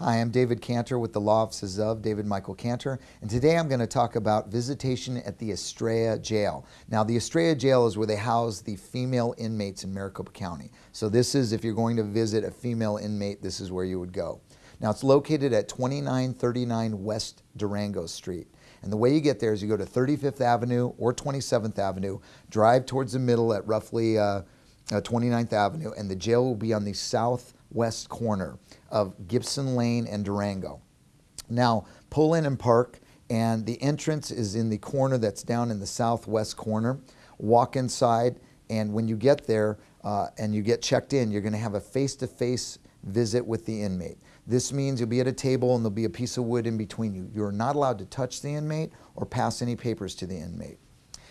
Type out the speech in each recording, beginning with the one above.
Hi, I'm David Cantor with the Law Offices of David Michael Cantor, and today I'm going to talk about visitation at the Estrella Jail. Now, the Estrella Jail is where they house the female inmates in Maricopa County. So this is, if you're going to visit a female inmate, this is where you would go. Now, it's located at 2939 West Durango Street. And the way you get there is you go to 35th Avenue or 27th Avenue, drive towards the middle at roughly uh, uh, 29th Avenue, and the jail will be on the southwest corner of Gibson Lane and Durango. Now, pull in and park, and the entrance is in the corner that's down in the southwest corner. Walk inside, and when you get there uh, and you get checked in, you're going to have a face-to-face visit with the inmate. This means you'll be at a table and there'll be a piece of wood in between you. You're not allowed to touch the inmate or pass any papers to the inmate.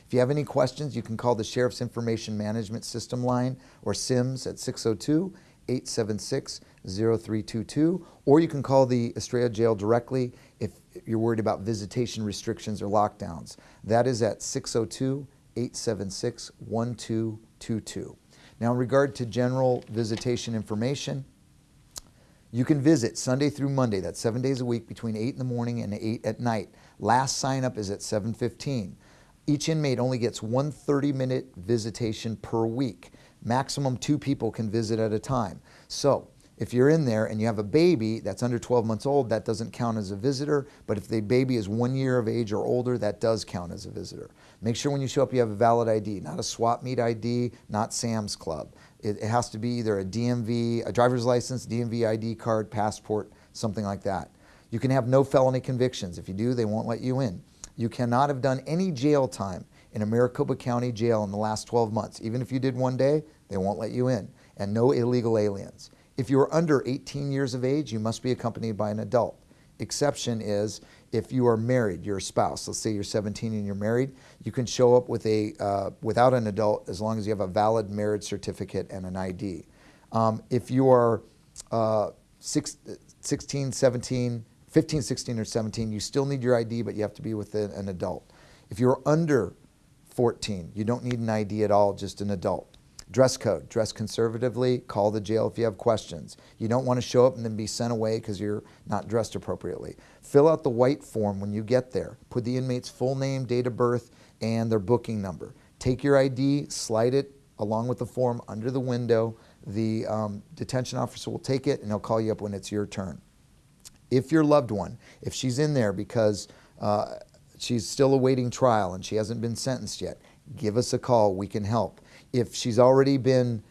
If you have any questions, you can call the Sheriff's Information Management System line or SIMS at 602 876 0322, or you can call the Estrella Jail directly if you're worried about visitation restrictions or lockdowns. That is at 602 876 1222. Now, in regard to general visitation information, you can visit Sunday through Monday, that's seven days a week, between 8 in the morning and 8 at night. Last sign up is at 715. Each inmate only gets one 30-minute visitation per week. Maximum two people can visit at a time. So if you're in there and you have a baby that's under 12 months old, that doesn't count as a visitor. But if the baby is one year of age or older, that does count as a visitor. Make sure when you show up you have a valid ID, not a swap meet ID, not Sam's Club. It, it has to be either a DMV, a driver's license, DMV ID card, passport, something like that. You can have no felony convictions. If you do, they won't let you in. You cannot have done any jail time in a Maricopa County jail in the last 12 months. Even if you did one day, they won't let you in. And no illegal aliens. If you are under 18 years of age, you must be accompanied by an adult. Exception is if you are married, your spouse. Let's say you're 17 and you're married, you can show up with a, uh, without an adult as long as you have a valid marriage certificate and an ID. Um, if you are uh, six, 16, 17, 15, 16, or 17, you still need your ID, but you have to be with an adult. If you're under 14, you don't need an ID at all, just an adult. Dress code, dress conservatively, call the jail if you have questions. You don't want to show up and then be sent away because you're not dressed appropriately. Fill out the white form when you get there. Put the inmate's full name, date of birth, and their booking number. Take your ID, slide it along with the form under the window. The um, detention officer will take it and he'll call you up when it's your turn if your loved one, if she's in there because uh, she's still awaiting trial and she hasn't been sentenced yet, give us a call. We can help. If she's already been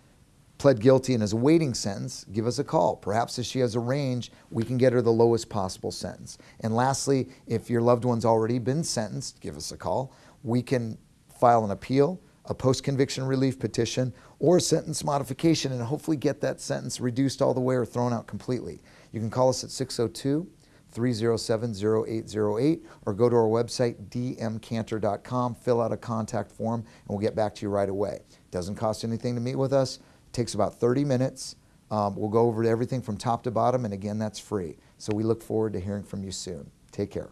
pled guilty and is awaiting sentence, give us a call. Perhaps if she has a range, we can get her the lowest possible sentence. And lastly, if your loved one's already been sentenced, give us a call. We can file an appeal, a post-conviction relief petition, or a sentence modification and hopefully get that sentence reduced all the way or thrown out completely. You can call us at 602 307 0808 or go to our website dmcantor.com, fill out a contact form, and we'll get back to you right away. Doesn't cost anything to meet with us. It takes about 30 minutes. Um, we'll go over everything from top to bottom, and again, that's free. So we look forward to hearing from you soon. Take care.